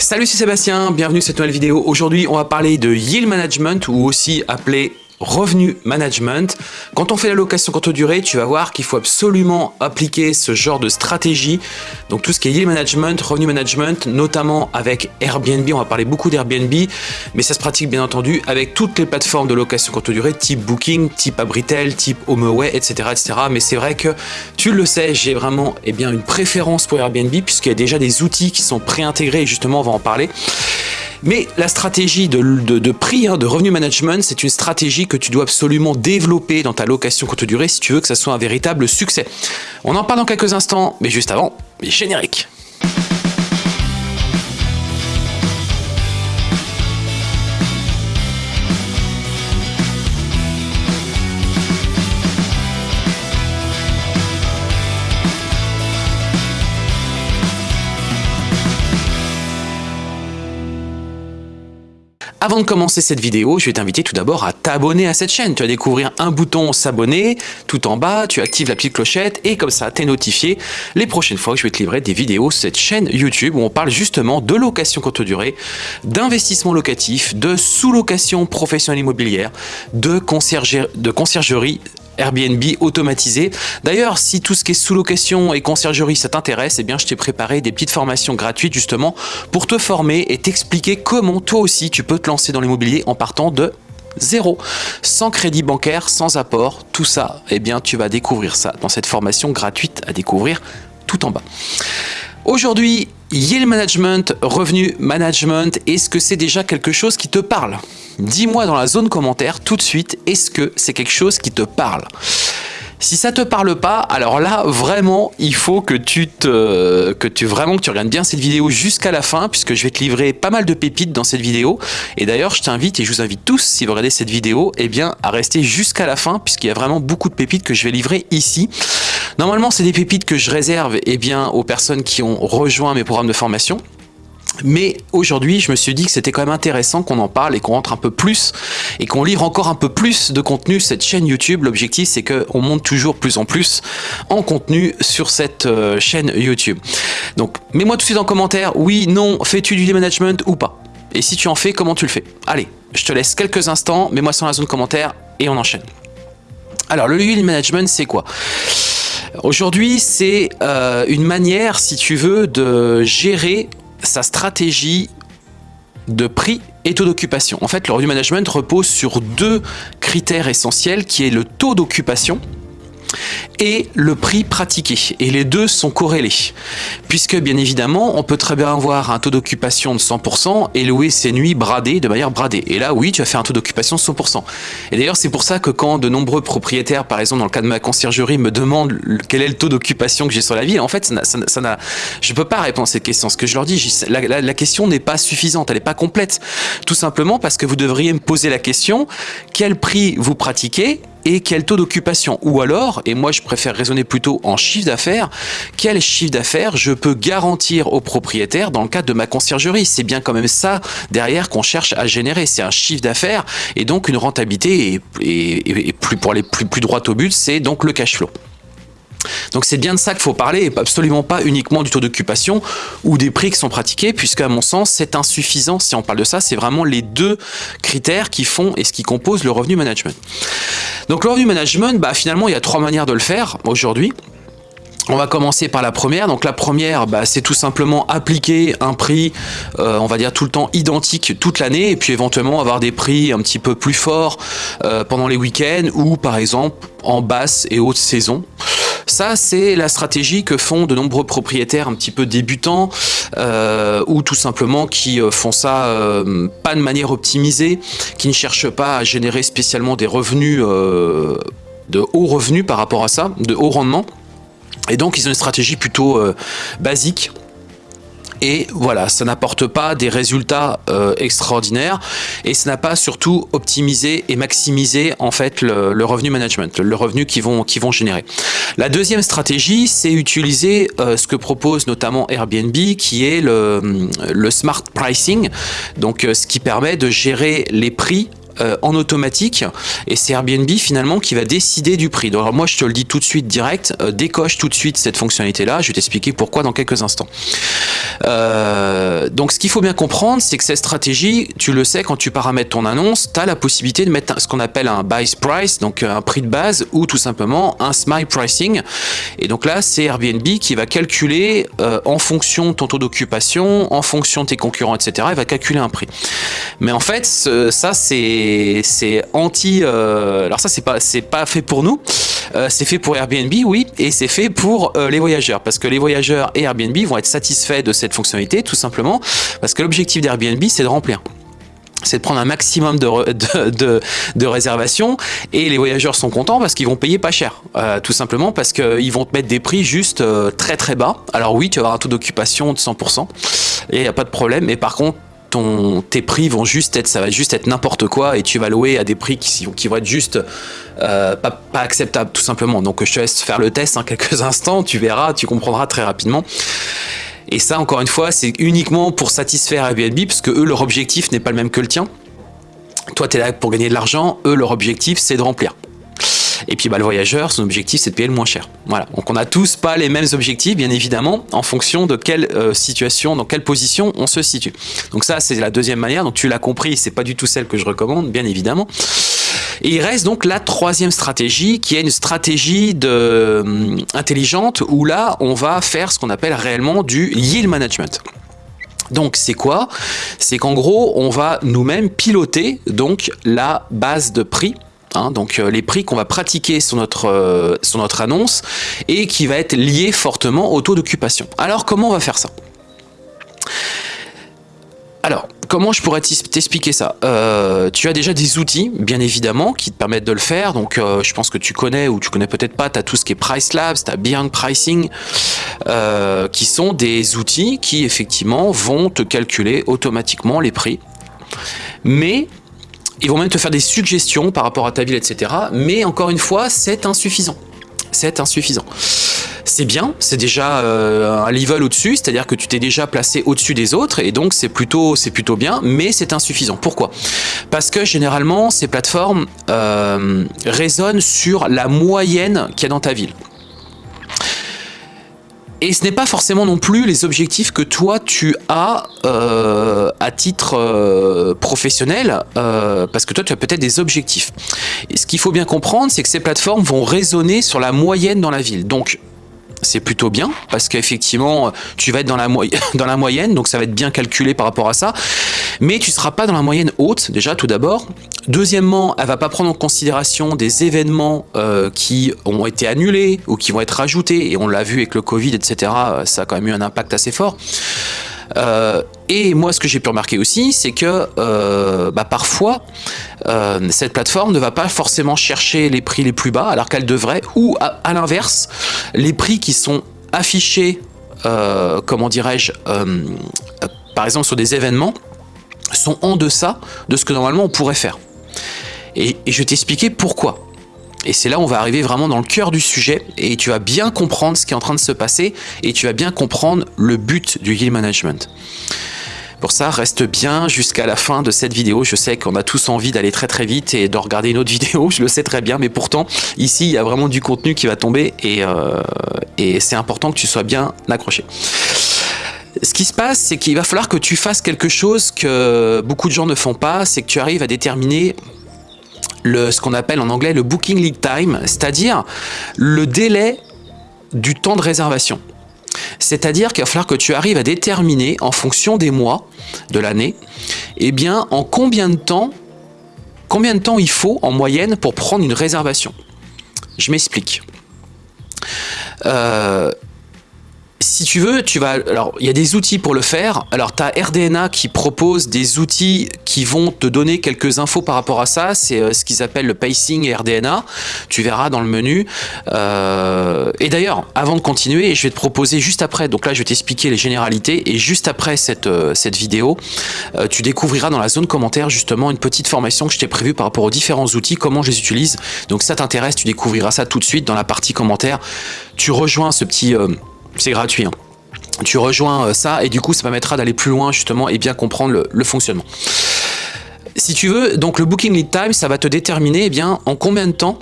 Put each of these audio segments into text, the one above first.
Salut, c'est Sébastien, bienvenue sur cette nouvelle vidéo. Aujourd'hui, on va parler de Yield Management ou aussi appelé revenu management. Quand on fait la location courte durée, tu vas voir qu'il faut absolument appliquer ce genre de stratégie. Donc tout ce qui est yield management, revenu management, notamment avec Airbnb, on va parler beaucoup d'Airbnb, mais ça se pratique bien entendu avec toutes les plateformes de location courte durée, type Booking, type Abritel, type HomeAway, etc. etc. Mais c'est vrai que, tu le sais, j'ai vraiment eh une préférence pour Airbnb puisqu'il y a déjà des outils qui sont préintégrés, et justement on va en parler. Mais la stratégie de, prix, hein, de revenu management, c'est une stratégie que tu dois absolument développer dans ta location courte durée si tu veux que ça soit un véritable succès. On en parle dans quelques instants, mais juste avant, les génériques. Avant de commencer cette vidéo, je vais t'inviter tout d'abord à t'abonner à cette chaîne. Tu vas découvrir un bouton s'abonner tout en bas, tu actives la petite clochette et comme ça, tu es notifié les prochaines fois que je vais te livrer des vidéos sur cette chaîne YouTube où on parle justement de location courte durée, d'investissement locatif, de sous-location professionnelle immobilière, de conciergerie Airbnb automatisé. D'ailleurs, si tout ce qui est sous-location et conciergerie, ça t'intéresse, eh bien, je t'ai préparé des petites formations gratuites justement pour te former et t'expliquer comment toi aussi tu peux te lancer dans l'immobilier en partant de zéro, sans crédit bancaire, sans apport, tout ça, eh bien, tu vas découvrir ça dans cette formation gratuite à découvrir tout en bas. Aujourd'hui, Yield Management, Revenu Management, est-ce que c'est déjà quelque chose qui te parle? Dis-moi dans la zone commentaire tout de suite, est-ce que c'est quelque chose qui te parle? Si ça te parle pas, alors là, vraiment, il faut que tu te, que tu vraiment que tu regardes bien cette vidéo jusqu'à la fin, puisque je vais te livrer pas mal de pépites dans cette vidéo. Et d'ailleurs, je t'invite et je vous invite tous, si vous regardez cette vidéo, eh bien, à rester jusqu'à la fin, puisqu'il y a vraiment beaucoup de pépites que je vais livrer ici. Normalement, c'est des pépites que je réserve eh bien, aux personnes qui ont rejoint mes programmes de formation. Mais aujourd'hui, je me suis dit que c'était quand même intéressant qu'on en parle et qu'on rentre un peu plus et qu'on livre encore un peu plus de contenu cette chaîne YouTube. L'objectif, c'est qu'on monte toujours plus en plus en contenu sur cette euh, chaîne YouTube. Donc, mets-moi tout de suite en commentaire, oui, non, fais-tu du management ou pas? Et si tu en fais, comment tu le fais? Allez, je te laisse quelques instants, mets-moi sur la zone commentaire et on enchaîne. Alors, le lead management, c'est quoi? Aujourd'hui, c'est euh, une manière, si tu veux, de gérer sa stratégie de prix et taux d'occupation. En fait, le revenu management repose sur deux critères essentiels qui est le taux d'occupation et le prix pratiqué. Et les deux sont corrélés. Puisque, bien évidemment, on peut très bien avoir un taux d'occupation de 100% et louer ses nuits bradées de manière bradée. Et là, oui, tu vas faire un taux d'occupation de 100%. Et d'ailleurs, c'est pour ça que quand de nombreux propriétaires, par exemple, dans le cas de ma conciergerie, me demandent quel est le taux d'occupation que j'ai sur la ville, en fait, ça ça, je ne peux pas répondre à cette question. Ce que je leur dis, la question n'est pas suffisante, elle n'est pas complète. Tout simplement parce que vous devriez me poser la question, quel prix vous pratiquez et quel taux d'occupation. Ou alors, et moi je préfère raisonner plutôt en chiffre d'affaires, quel chiffre d'affaires je peux garantir aux propriétaires dans le cadre de ma conciergerie? C'est bien quand même ça derrière qu'on cherche à générer, c'est un chiffre d'affaires et donc une rentabilité et, plus pour aller plus, plus droit au but, c'est donc le cash flow. Donc c'est bien de ça qu'il faut parler et absolument pas uniquement du taux d'occupation ou des prix qui sont pratiqués puisque à mon sens c'est insuffisant si on parle de ça, c'est vraiment les deux critères qui font et ce qui compose le revenu management. Donc le revenu management, bah, finalement il y a trois manières de le faire aujourd'hui. On va commencer par la première. Donc la première, bah, c'est tout simplement appliquer un prix, euh, on va dire tout le temps identique toute l'année, et puis éventuellement avoir des prix un petit peu plus forts euh, pendant les week-ends ou par exemple en basse et haute saison. Ça, c'est la stratégie que font de nombreux propriétaires un petit peu débutants euh, ou tout simplement qui euh, font ça euh, pas de manière optimisée, qui ne cherchent pas à générer spécialement des revenus de haut revenus par rapport à ça, de haut rendement. Et donc, ils ont une stratégie plutôt basique et voilà, ça n'apporte pas des résultats euh, extraordinaires et ça n'a pas surtout optimisé et maximisé en fait le, revenu management, le revenu qu'ils vont, vont générer. La deuxième stratégie, c'est utiliser euh, ce que propose notamment Airbnb qui est le, le smart pricing, donc euh, ce qui permet de gérer les prix euh, en automatique et c'est Airbnb finalement qui va décider du prix. Donc alors moi je te le dis tout de suite direct, euh, décoche tout de suite cette fonctionnalité là, je vais t'expliquer pourquoi dans quelques instants. Euh, donc ce qu'il faut bien comprendre, c'est que cette stratégie, tu le sais, quand tu paramètres ton annonce, tu as la possibilité de mettre ce qu'on appelle un base price, donc un prix de base, ou tout simplement un smile pricing. Et donc là, c'est Airbnb qui va calculer en fonction de ton taux d'occupation, en fonction de tes concurrents, etc. Il va calculer un prix. Mais en fait, ça c'est anti. Euh, alors ça c'est pas c'est pas fait pour nous. Euh, c'est fait pour Airbnb, oui, et c'est fait pour euh, les voyageurs, parce que les voyageurs et Airbnb vont être satisfaits de cette fonctionnalité, tout simplement, parce que l'objectif d'Airbnb, c'est de remplir c'est de prendre un maximum de, de, réservations et les voyageurs sont contents parce qu'ils vont payer pas cher tout simplement parce qu'ils vont te mettre des prix juste très très bas alors oui tu vas avoir un taux d'occupation de 100% et il n'y a pas de problème mais par contre tes prix vont juste être, ça va juste être n'importe quoi et tu vas louer à des prix qui, qui vont être juste euh, pas, acceptables tout simplement. Donc je te laisse faire le test en quelques instants, tu verras, tu comprendras très rapidement. Et ça, encore une fois, c'est uniquement pour satisfaire Airbnb parce que eux, leur objectif n'est pas le même que le tien. Toi, tu es là pour gagner de l'argent, eux, leur objectif, c'est de remplir. Et puis bah, le voyageur, son objectif, c'est de payer le moins cher. Voilà. Donc on n'a tous pas les mêmes objectifs, bien évidemment, en fonction de quelle euh, situation, dans quelle position on se situe. Donc ça, c'est la deuxième manière. Donc tu l'as compris, c'est pas du tout celle que je recommande, bien évidemment. Et il reste donc la troisième stratégie, qui est une stratégie euh, intelligente, où là, on va faire ce qu'on appelle réellement du yield management. Donc c'est quoi? C'est qu'en gros, on va nous-mêmes piloter donc la base de prix Hein, donc euh, les prix qu'on va pratiquer sur notre, euh, sur notre annonce et qui va être lié fortement au taux d'occupation. Alors comment on va faire ça? Alors, comment je pourrais t'expliquer ça? Euh, Tu as déjà des outils, bien évidemment, qui te permettent de le faire. Donc, je pense que tu connais ou tu connais peut-être pas, tu as tout ce qui est Price Labs, tu as Beyond Pricing, qui sont des outils qui, effectivement, vont te calculer automatiquement les prix. Mais ils vont même te faire des suggestions par rapport à ta ville, etc. Mais encore une fois, c'est insuffisant. C'est insuffisant. C'est bien, c'est déjà euh, un level au-dessus, c'est-à-dire que tu t'es déjà placé au-dessus des autres, et donc c'est plutôt, bien, mais c'est insuffisant. Pourquoi? Parce que généralement, ces plateformes euh, raisonnent sur la moyenne qu'il y a dans ta ville. Et ce n'est pas forcément non plus les objectifs que toi tu as euh, à titre euh, professionnel, euh, parce que toi tu as peut-être des objectifs. Et ce qu'il faut bien comprendre, c'est que ces plateformes vont raisonner sur la moyenne dans la ville. Donc c'est plutôt bien parce qu'effectivement tu vas être dans la, moyenne donc ça va être bien calculé par rapport à ça. Mais tu seras pas dans la moyenne haute déjà tout d'abord. Deuxièmement elle va pas prendre en considération des événements euh, qui ont été annulés ou qui vont être rajoutés et on l'a vu avec le Covid etc ça a quand même eu un impact assez fort. Euh, et moi, ce que j'ai pu remarquer aussi, c'est que euh, bah, parfois, cette plateforme ne va pas forcément chercher les prix les plus bas, alors qu'elle devrait, ou à, l'inverse, les prix qui sont affichés, comment dirais-je, par exemple sur des événements, sont en deçà de ce que normalement on pourrait faire. Et, et je vais t'expliquer pourquoi. Et c'est là où on va arriver vraiment dans le cœur du sujet et tu vas bien comprendre ce qui est en train de se passer et tu vas bien comprendre le but du yield management. Pour ça, reste bien jusqu'à la fin de cette vidéo. Je sais qu'on a tous envie d'aller très très vite et de regarder une autre vidéo, je le sais très bien, mais pourtant, ici, il y a vraiment du contenu qui va tomber et, euh, et c'est important que tu sois bien accroché. Ce qui se passe, c'est qu'il va falloir que tu fasses quelque chose que beaucoup de gens ne font pas, c'est que tu arrives à déterminer ce qu'on appelle en anglais le booking lead time, c'est-à-dire le délai du temps de réservation. C'est-à-dire qu'il va falloir que tu arrives à déterminer en fonction des mois de l'année, eh bien en combien de temps combien de temps il faut en moyenne pour prendre une réservation. Je m'explique. Euh, si tu veux, tu vas. Alors, il y a des outils pour le faire. Alors, tu as RDNA qui propose des outils qui vont te donner quelques infos par rapport à ça. C'est euh, ce qu'ils appellent le pacing RDNA. Tu verras dans le menu. Euh, et d'ailleurs, avant de continuer, je vais te proposer juste après. Donc là, je vais t'expliquer les généralités. Et juste après cette, euh, cette vidéo, tu découvriras dans la zone commentaire justement une petite formation que je t'ai prévue par rapport aux différents outils, comment je les utilise. Donc, ça t'intéresse, tu découvriras ça tout de suite dans la partie commentaire. Tu rejoins ce petit c'est gratuit. Hein. Tu rejoins euh, ça et du coup ça permettra d'aller plus loin justement et bien comprendre le, fonctionnement. Si tu veux, donc le booking lead time, ça va te déterminer eh bien, en combien de temps,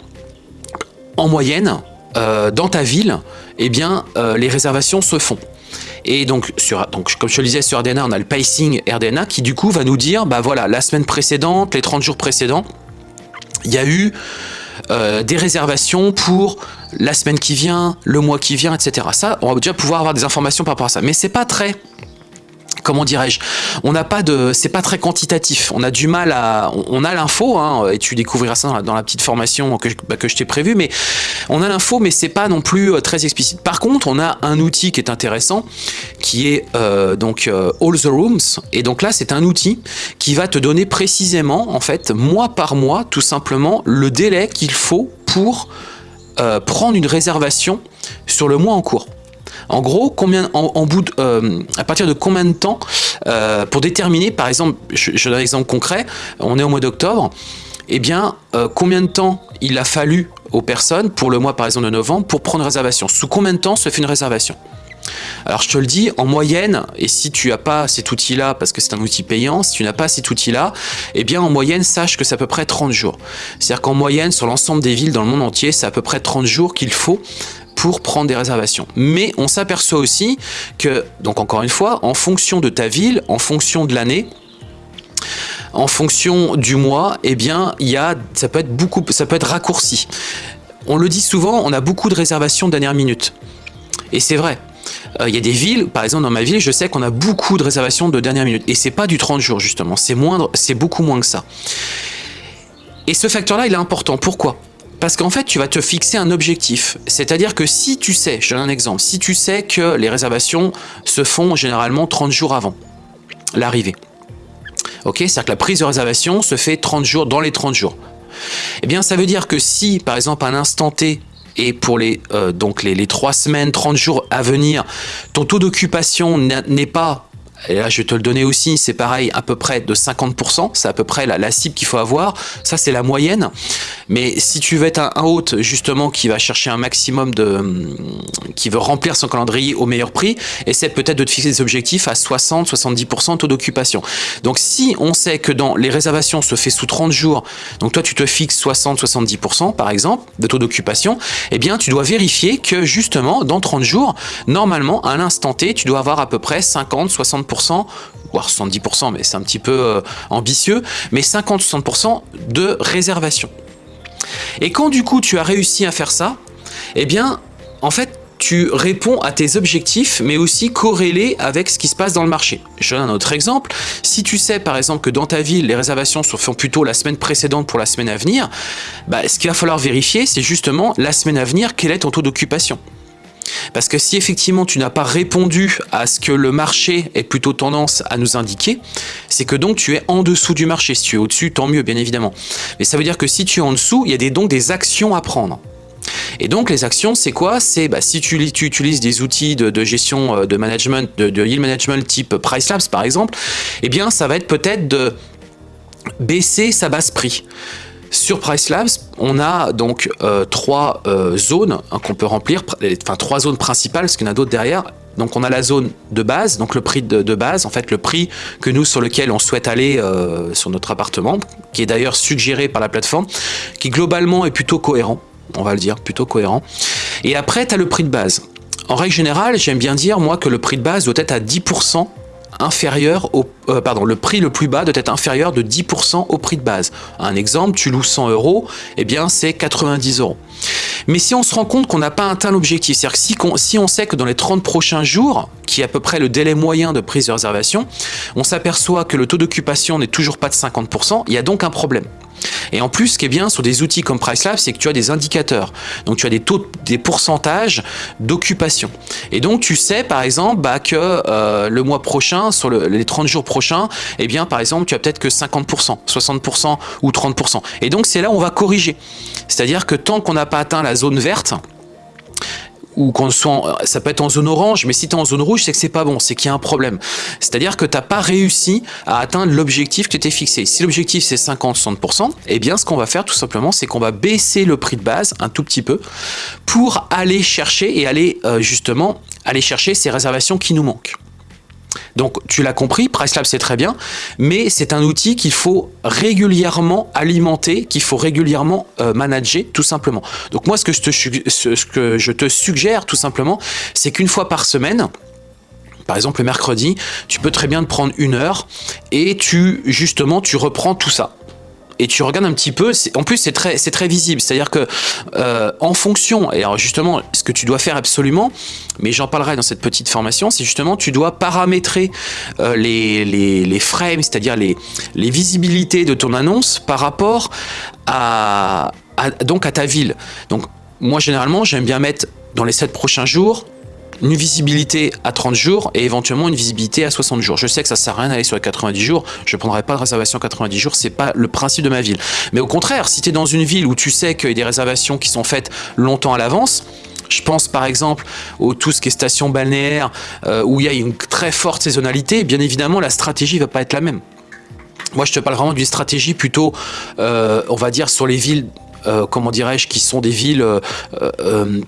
en moyenne, euh, dans ta ville, eh bien, euh, les réservations se font. Et donc, sur, donc, comme je le disais, sur RDNA, on a le pacing RDNA qui du coup va nous dire, bah voilà, la semaine précédente, les 30 jours précédents, il y a eu euh, des réservations pour la semaine qui vient, le mois qui vient, etc. Ça, on va déjà pouvoir avoir des informations par rapport à ça. Mais c'est pas très comment dirais-je, on n'a pas de, c'est pas très quantitatif. On a du mal à, on a l'info, hein, et tu découvriras ça dans la, petite formation que, bah, que je t'ai prévu, mais on a l'info, mais c'est pas non plus euh, très explicite. Par contre, on a un outil qui est intéressant, qui est euh, donc euh, All the Rooms, et donc là, c'est un outil qui va te donner précisément, en fait, mois par mois, tout simplement, le délai qu'il faut pour prendre une réservation sur le mois en cours. En gros, combien, en, euh, à partir de combien de temps euh, pour déterminer, par exemple, je, donne un exemple concret, on est au mois d'octobre, eh bien, euh, combien de temps il a fallu aux personnes pour le mois, par exemple, de novembre, pour prendre réservation? Sous combien de temps se fait une réservation? Alors je te le dis, en moyenne, et si tu n'as pas cet outil-là, parce que c'est un outil payant, si tu n'as pas cet outil-là, eh bien en moyenne, sache que c'est à peu près 30 jours. C'est-à-dire qu'en moyenne, sur l'ensemble des villes dans le monde entier, c'est à peu près 30 jours qu'il faut pour prendre des réservations. Mais on s'aperçoit aussi que, donc encore une fois, en fonction de ta ville, en fonction de l'année, en fonction du mois, eh bien, ça peut être beaucoup, ça peut être raccourci. On le dit souvent, on a beaucoup de réservations de dernière minute. Et c'est vrai. Euh, il y a des villes, par exemple dans ma ville, je sais qu'on a beaucoup de réservations de dernière minute. Et c'est pas du 30 jours justement, c'est beaucoup moins que ça. Et ce facteur-là, il est important. Pourquoi? Parce qu'en fait, tu vas te fixer un objectif. C'est-à-dire que si tu sais, je donne un exemple, si tu sais que les réservations se font généralement 30 jours avant l'arrivée. Ok? C'est-à-dire que la prise de réservation se fait 30 jours dans les 30 jours. Eh bien, ça veut dire que si, par exemple, à un instant T, et pour les, euh, les 3 semaines, 30 jours à venir, ton taux d'occupation n'est pas et là, je vais te le donner aussi, c'est pareil, à peu près de 50%, c'est à peu près la, cible qu'il faut avoir, ça c'est la moyenne. Mais si tu veux être un, hôte justement qui va chercher un maximum de... qui veut remplir son calendrier au meilleur prix, essaie peut-être de te fixer des objectifs à 60-70% taux d'occupation. Donc si on sait que dans les réservations se fait sous 30 jours, donc toi tu te fixes 60-70% par exemple de taux d'occupation, eh bien tu dois vérifier que justement dans 30 jours, normalement à l'instant T, tu dois avoir à peu près 50-60% voire 70%, mais c'est un petit peu euh, ambitieux, mais 50-60% de réservation. Et quand du coup tu as réussi à faire ça, eh bien, en fait, tu réponds à tes objectifs, mais aussi corrélé avec ce qui se passe dans le marché. Je donne un autre exemple. Si tu sais, par exemple, que dans ta ville, les réservations se font plutôt la semaine précédente pour la semaine à venir, bah, ce qu'il va falloir vérifier, c'est justement la semaine à venir, quel est ton taux d'occupation. Parce que si effectivement tu n'as pas répondu à ce que le marché est plutôt tendance à nous indiquer, c'est que donc tu es en dessous du marché. Si tu es au-dessus, tant mieux bien évidemment. Mais ça veut dire que si tu es en dessous, il y a donc des actions à prendre. Et donc les actions, c'est quoi? C'est bah, si tu, utilises des outils de, gestion euh, de management, de, de, yield management type Price Labs par exemple, eh bien ça va être peut-être de baisser sa base prix. Sur Price Labs, on a donc euh, trois euh, zones hein, qu'on peut remplir, enfin trois zones principales, parce qu'il y en a d'autres derrière. Donc on a la zone de base, donc le prix de, base, en fait le prix que nous sur lequel on souhaite aller euh, sur notre appartement, qui est d'ailleurs suggéré par la plateforme, qui globalement est plutôt cohérent, on va le dire, plutôt cohérent. Et après, tu as le prix de base. En règle générale, j'aime bien dire moi que le prix de base doit être à 10% inférieur au, euh, pardon, le prix le plus bas doit être inférieur de 10% au prix de base. Un exemple, tu loues 100 euros, eh bien c'est 90 euros. Mais si on se rend compte qu'on n'a pas atteint l'objectif, c'est-à-dire que si, si, on sait que dans les 30 prochains jours, qui est à peu près le délai moyen de prise de réservation, on s'aperçoit que le taux d'occupation n'est toujours pas de 50%, il y a donc un problème. Et en plus, ce qui est bien sur des outils comme PriceLab, c'est que tu as des indicateurs. Donc tu as des taux, des pourcentages d'occupation. Et donc tu sais par exemple bah, que euh, le mois prochain, sur les 30 jours prochains, eh bien par exemple tu as peut-être que 50%, 60% ou 30%. Et donc c'est là où on va corriger. C'est-à-dire que tant qu'on n'a pas atteint la zone verte, ou qu'on soit, ça peut être en zone orange, mais si tu es en zone rouge, c'est que c'est pas bon, c'est qu'il y a un problème. C'est-à-dire que tu n'as pas réussi à atteindre l'objectif que tu t'es fixé. Si l'objectif c'est 50-60%, eh bien ce qu'on va faire tout simplement, c'est qu'on va baisser le prix de base un tout petit peu pour aller chercher et aller euh, justement aller chercher ces réservations qui nous manquent. Donc tu l'as compris, PriceLab c'est très bien, mais c'est un outil qu'il faut régulièrement alimenter, qu'il faut régulièrement euh, manager tout simplement. Donc moi ce que je te, ce que je te suggère tout simplement, c'est qu'une fois par semaine, Par exemple, le mercredi, tu peux très bien te prendre une heure et tu, justement, tu reprends tout ça et tu regardes un petit peu, en plus c'est très, visible, c'est-à-dire que euh, en fonction, et alors justement ce que tu dois faire absolument, mais j'en parlerai dans cette petite formation, c'est justement tu dois paramétrer euh, les, frames, c'est-à-dire les, les visibilités de ton annonce par rapport à, donc à ta ville. Donc moi généralement j'aime bien mettre dans les 7 prochains jours une visibilité à 30 jours et éventuellement une visibilité à 60 jours. Je sais que ça sert à rien d'aller sur les 90 jours, je ne prendrai pas de réservation à 90 jours, c'est pas le principe de ma ville. Mais au contraire, si tu es dans une ville où tu sais qu'il y a des réservations qui sont faites longtemps à l'avance, je pense par exemple au tout ce qui est station balnéaire, euh, où il y a une très forte saisonnalité, bien évidemment la stratégie va pas être la même. Moi je te parle vraiment d'une stratégie plutôt, euh, on va dire, sur les villes euh, comment dirais-je, qui sont des villes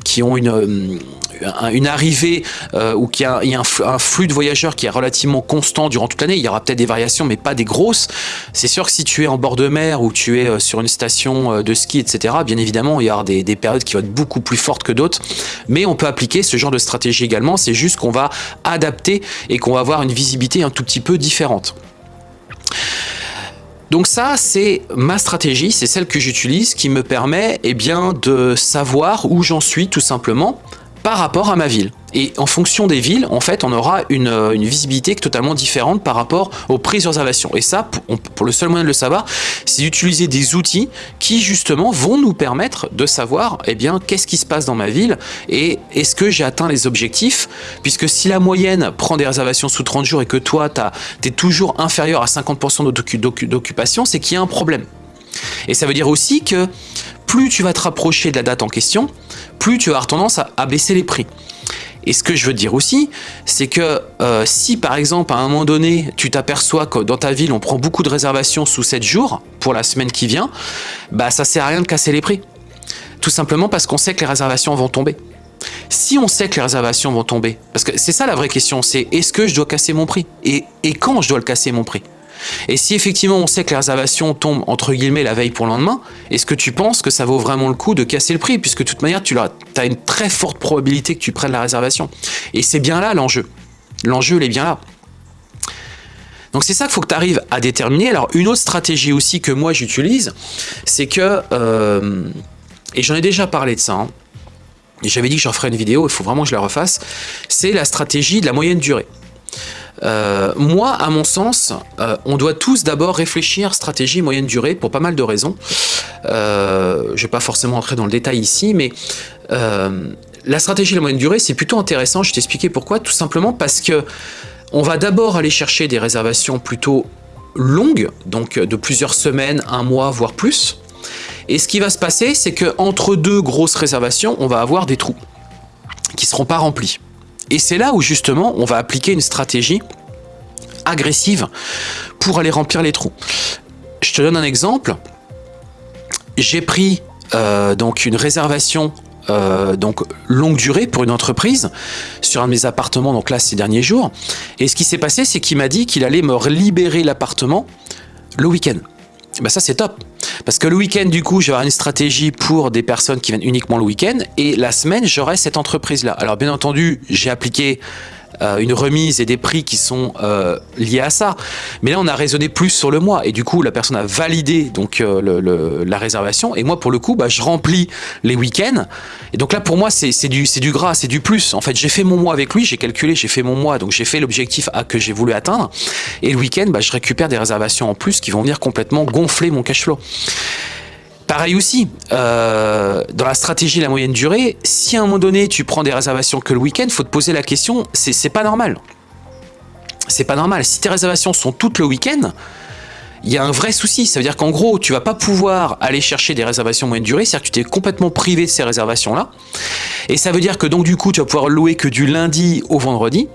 qui ont une, arrivée euh, ou qu'il y a, un, flux de voyageurs qui est relativement constant durant toute l'année, il y aura peut-être des variations, mais pas des grosses. C'est sûr que si tu es en bord de mer ou tu es euh, sur une station euh, de ski, etc., bien évidemment, il y aura des périodes qui vont être beaucoup plus fortes que d'autres. Mais on peut appliquer ce genre de stratégie également. C'est juste qu'on va adapter et qu'on va avoir une visibilité un tout petit peu différente. Donc ça, c'est ma stratégie, c'est celle que j'utilise qui me permet eh bien, de savoir où j'en suis tout simplement par rapport à ma ville. Et en fonction des villes, en fait, on aura une, euh, visibilité totalement différente par rapport aux prises de réservation. Et ça, pour, le seul moyen de le savoir, c'est d'utiliser des outils qui, justement, vont nous permettre de savoir, eh bien, qu'est-ce qui se passe dans ma ville et est-ce que j'ai atteint les objectifs? Puisque si la moyenne prend des réservations sous 30 jours et que toi, tu es toujours inférieur à 50% d'occupation, c'est qu'il y a un problème. Et ça veut dire aussi que plus tu vas te rapprocher de la date en question, plus tu vas avoir tendance à, baisser les prix. Et ce que je veux dire aussi, c'est que euh, si par exemple à un moment donné, tu t'aperçois que dans ta ville on prend beaucoup de réservations sous 7 jours pour la semaine qui vient, bah ça sert à rien de casser les prix. Tout simplement parce qu'on sait que les réservations vont tomber. Si on sait que les réservations vont tomber, parce que c'est ça la vraie question, c'est est-ce que je dois casser mon prix? Et quand je dois le casser mon prix? Et si effectivement on sait que les réservations tombent entre guillemets la veille pour le lendemain, est-ce que tu penses que ça vaut vraiment le coup de casser le prix? Puisque de toute manière, tu as une très forte probabilité que tu prennes la réservation. Et c'est bien là l'enjeu. L'enjeu, il est bien là. Donc c'est ça qu'il faut que tu arrives à déterminer. Alors une autre stratégie aussi que moi j'utilise, c'est que, euh, et j'en ai déjà parlé de ça, hein, et j'avais dit que j'en ferais une vidéo, il faut vraiment que je la refasse, c'est la stratégie de la moyenne durée. Euh, moi, à mon sens, euh, on doit tous d'abord réfléchir stratégie moyenne durée pour pas mal de raisons. Euh, je ne vais pas forcément entrer dans le détail ici, mais la stratégie de la moyenne durée, c'est plutôt intéressant. Je t'expliquer pourquoi. Tout simplement parce que on va d'abord aller chercher des réservations plutôt longues, donc de plusieurs semaines, un mois, voire plus. Et ce qui va se passer, c'est qu'entre deux grosses réservations, on va avoir des trous qui ne seront pas remplis. Et c'est là où justement on va appliquer une stratégie agressive pour aller remplir les trous. Je te donne un exemple. J'ai pris euh, donc une réservation euh, donc longue durée pour une entreprise sur un de mes appartements donc là ces derniers jours et ce qui s'est passé c'est qu'il m'a dit qu'il allait me libérer l'appartement le week-end ben ça c'est top parce que le week-end, du coup, j'aurai une stratégie pour des personnes qui viennent uniquement le week-end. Et la semaine, j'aurai cette entreprise-là. Alors, bien entendu, j'ai appliqué euh, une remise et des prix qui sont euh, liés à ça. Mais là, on a raisonné plus sur le mois et du coup, la personne a validé donc euh, la réservation. Et moi, pour le coup, bah, je remplis les week-ends. Et donc là, pour moi, c'est du, du gras, c'est du plus. En fait, j'ai fait mon mois avec lui, j'ai calculé, j'ai fait mon mois, donc j'ai fait l'objectif que j'ai voulu atteindre. Et le week-end, bah, je récupère des réservations en plus qui vont venir complètement gonfler mon cash flow. Pareil aussi, euh, dans la stratégie de la moyenne durée, si à un moment donné tu prends des réservations que le week-end, faut te poser la question, c'est pas normal. C'est pas normal. Si tes réservations sont toutes le week-end, il y a un vrai souci. Ça veut dire qu'en gros, tu vas pas pouvoir aller chercher des réservations moyenne durée, c'est-à-dire que tu t'es complètement privé de ces réservations-là. Et ça veut dire que donc du coup, tu vas pouvoir louer que du lundi au vendredi,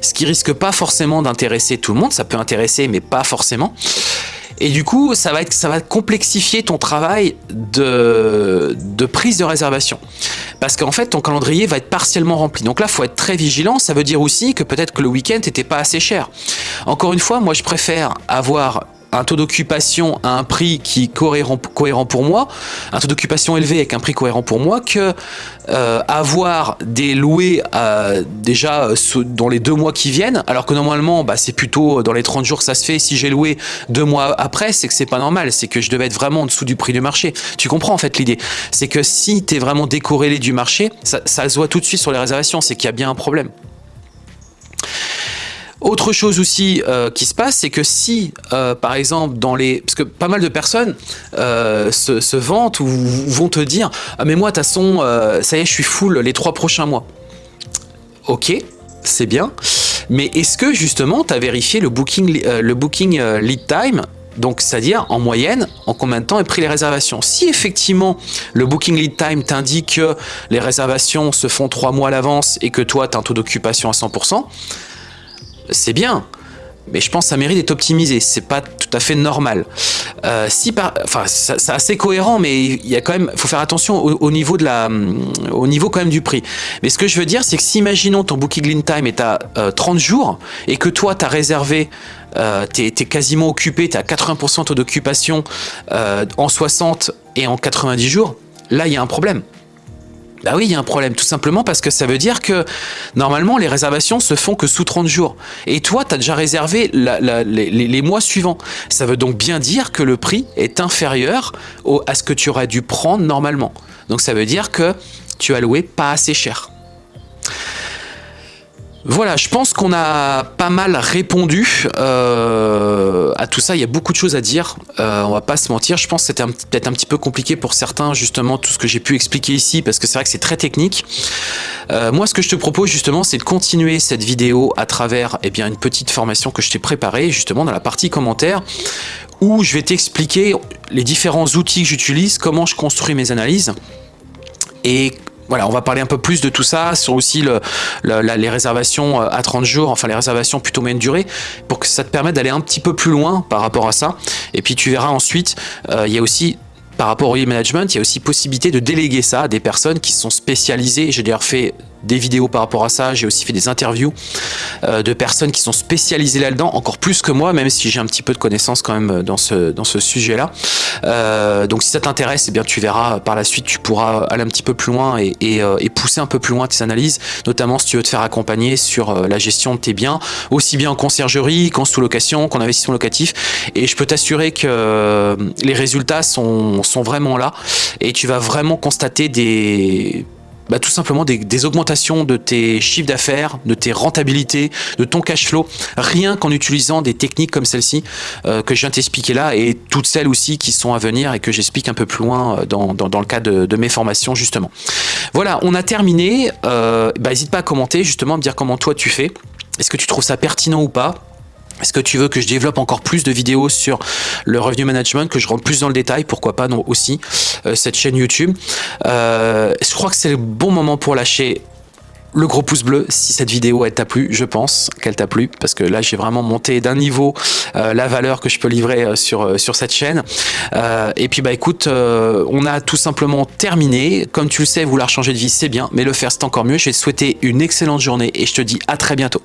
ce qui risque pas forcément d'intéresser tout le monde. Ça peut intéresser, mais pas forcément. Et du coup, ça va, être, ça va complexifier ton travail de, de prise de réservation. Parce qu'en fait, ton calendrier va être partiellement rempli. Donc là, il faut être très vigilant. Ça veut dire aussi que peut-être que le week-end n'était pas assez cher. Encore une fois, moi, je préfère avoir un taux d'occupation à un prix qui est cohérent, pour moi, un taux d'occupation élevé avec un prix cohérent pour moi, que euh, avoir des loués euh, déjà dans les deux mois qui viennent, alors que normalement bah, c'est plutôt dans les 30 jours que ça se fait. Si j'ai loué deux mois après, c'est que c'est pas normal, c'est que je devais être vraiment en dessous du prix du marché. Tu comprends en fait l'idée C'est que si tu es vraiment décorrélé du marché, ça, ça se voit tout de suite sur les réservations, c'est qu'il y a bien un problème. Autre chose aussi euh, qui se passe, c'est que si, euh, par exemple, dans les... Parce que pas mal de personnes euh, se, vantent ou vont te dire « Ah mais moi, de toute façon, ça y est, je suis full les trois prochains mois. » Ok, c'est bien. Mais est-ce que, justement, tu as vérifié le booking, le booking lead time? Donc, c'est-à-dire, en moyenne, en combien de temps est pris les réservations? Si effectivement, le booking lead time t'indique que les réservations se font trois mois à l'avance et que toi, tu as un taux d'occupation à 100%, c'est bien, mais je pense que ça mérite d'être optimisé. C'est pas tout à fait normal. Euh, si par, c'est assez cohérent, mais il faut faire attention au, niveau quand même du prix. Mais ce que je veux dire, c'est que si imaginons ton booking lead time est à 30 euh, jours et que toi, tu as réservé euh, tu es, quasiment occupé, tu à 80% taux d'occupation en 60 et en 90 jours, là il y a un problème. Bah oui, il y a un problème, tout simplement parce que ça veut dire que normalement les réservations se font que sous 30 jours. Et toi, tu as déjà réservé les, mois suivants. Ça veut donc bien dire que le prix est inférieur à ce que tu aurais dû prendre normalement. Donc ça veut dire que tu as loué pas assez cher. Voilà, je pense qu'on a pas mal répondu euh, à tout ça. Il y a beaucoup de choses à dire. Euh, on va pas se mentir. Je pense que c'était peut-être un petit peu compliqué pour certains, justement, tout ce que j'ai pu expliquer ici, parce que c'est vrai que c'est très technique. Euh, moi, ce que je te propose, justement, c'est de continuer cette vidéo à travers eh une petite formation que je t'ai préparée, justement, dans la partie commentaires, où je vais t'expliquer les différents outils que j'utilise, comment je construis mes analyses, et voilà, on va parler un peu plus de tout ça, sur aussi le, les réservations euh, à 30 jours, enfin les réservations plutôt moyenne durée, pour que ça te permette d'aller un petit peu plus loin par rapport à ça. Et puis tu verras ensuite, euh, il y a aussi par rapport au e-management, il y a aussi possibilité de déléguer ça à des personnes qui sont spécialisées. J'ai d'ailleurs fait des vidéos par rapport à ça, j'ai aussi fait des interviews euh, de personnes qui sont spécialisées là-dedans, encore plus que moi, même si j'ai un petit peu de connaissances quand même dans ce, dans ce sujet-là. Euh, donc si ça t'intéresse, eh tu verras par la suite, tu pourras aller un petit peu plus loin et, euh, et, pousser un peu plus loin tes analyses, notamment si tu veux te faire accompagner sur la gestion de tes biens, aussi bien en conciergerie qu'en sous-location, qu'en investissement locatif. Et je peux t'assurer que les résultats sont, sont vraiment là et tu vas vraiment constater des bah, tout simplement des, augmentations de tes chiffres d'affaires, de tes rentabilités, de ton cash flow, rien qu'en utilisant des techniques comme celle-ci euh, que je viens t'expliquer là et toutes celles aussi qui sont à venir et que j'explique un peu plus loin euh, dans, le cadre de, mes formations justement. Voilà, on a terminé. Euh, bah, N'hésite pas à commenter justement, à me dire comment toi tu fais. Est-ce que tu trouves ça pertinent ou pas? Est-ce que tu veux que je développe encore plus de vidéos sur le revenu management, que je rentre plus dans le détail, pourquoi pas non aussi, euh, cette chaîne YouTube? Euh, Je crois que c'est le bon moment pour lâcher le gros pouce bleu si cette vidéo t'a plu, je pense qu'elle t'a plu parce que là j'ai vraiment monté d'un niveau euh, la valeur que je peux livrer sur, sur cette chaîne. et puis bah écoute, on a tout simplement terminé. Comme tu le sais, vouloir changer de vie c'est bien, mais le faire c'est encore mieux. Je vais te souhaiter une excellente journée et je te dis à très bientôt.